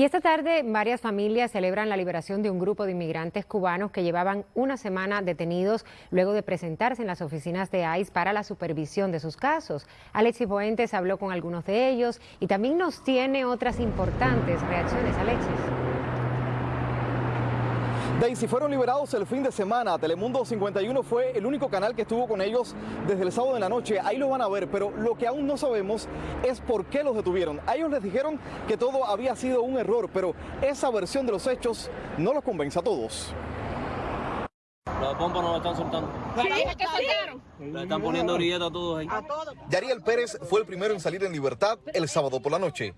Y esta tarde varias familias celebran la liberación de un grupo de inmigrantes cubanos que llevaban una semana detenidos luego de presentarse en las oficinas de ICE para la supervisión de sus casos. Alexis Boentes habló con algunos de ellos y también nos tiene otras importantes reacciones. Alexis. Daisy fueron liberados el fin de semana. Telemundo 51 fue el único canal que estuvo con ellos desde el sábado de la noche. Ahí lo van a ver, pero lo que aún no sabemos es por qué los detuvieron. A ellos les dijeron que todo había sido un error, pero esa versión de los hechos no los convence a todos. La pompa no la están soltando. Le están poniendo a todos ahí. Yariel Pérez fue el primero en salir en libertad el sábado por la noche.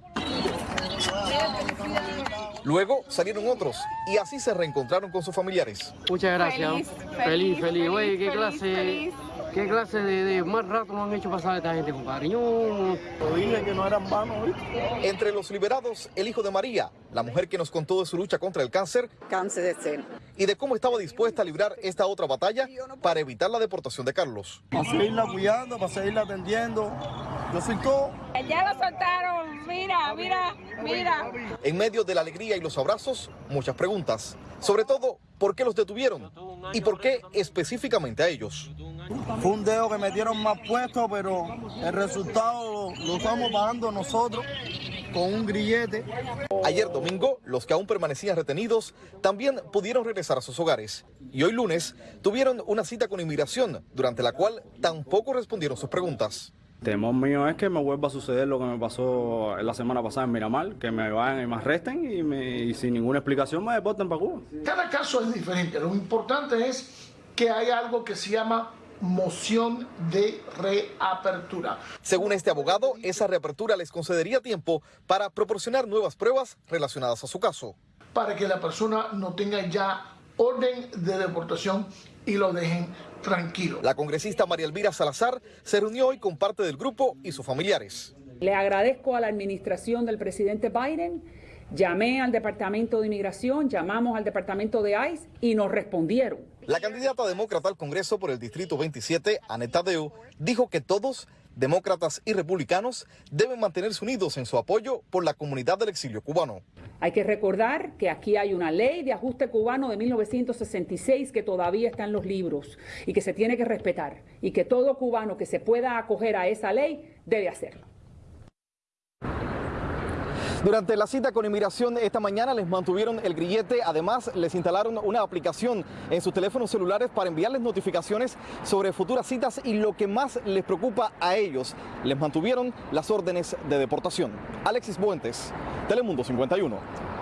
Luego salieron otros y así se reencontraron con sus familiares. Muchas gracias. Feliz, feliz. Oye, qué clase, qué clase de, más rato nos han hecho pasar esta gente, compadre. Yo dije que no eran vanos. Entre los liberados, el hijo de María, la mujer que nos contó de su lucha contra el cáncer. Cáncer de seno. Y de cómo estaba dispuesta a librar esta otra batalla para evitar la deportación de Carlos. Para seguirla cuidando, para seguirla atendiendo. Yo soy todo. Ya lo soltaron, mira, mira, mira. En medio de la alegría y los abrazos, muchas preguntas. Sobre todo, ¿por qué los detuvieron? ¿Y por qué específicamente a ellos? Fue un dedo que metieron más puesto, pero el resultado lo, lo estamos pagando nosotros con un grillete. Ayer domingo, los que aún permanecían retenidos también pudieron regresar a sus hogares. Y hoy lunes tuvieron una cita con inmigración, durante la cual tampoco respondieron sus preguntas. El temor mío es que me vuelva a suceder lo que me pasó la semana pasada en Miramar, que me vayan y me arresten y, me, y sin ninguna explicación me deporten para Cuba. Cada caso es diferente. Lo importante es que hay algo que se llama moción de reapertura. Según este abogado, esa reapertura les concedería tiempo para proporcionar nuevas pruebas relacionadas a su caso. Para que la persona no tenga ya orden de deportación y lo dejen tranquilo. La congresista María Elvira Salazar se reunió hoy con parte del grupo y sus familiares. Le agradezco a la administración del presidente Biden. Llamé al Departamento de Inmigración, llamamos al Departamento de ICE y nos respondieron. La candidata demócrata al Congreso por el Distrito 27, Aneta Deu, dijo que todos, demócratas y republicanos, deben mantenerse unidos en su apoyo por la comunidad del exilio cubano. Hay que recordar que aquí hay una ley de ajuste cubano de 1966 que todavía está en los libros y que se tiene que respetar y que todo cubano que se pueda acoger a esa ley debe hacerlo. Durante la cita con inmigración esta mañana les mantuvieron el grillete, además les instalaron una aplicación en sus teléfonos celulares para enviarles notificaciones sobre futuras citas y lo que más les preocupa a ellos, les mantuvieron las órdenes de deportación. Alexis Buentes, Telemundo 51.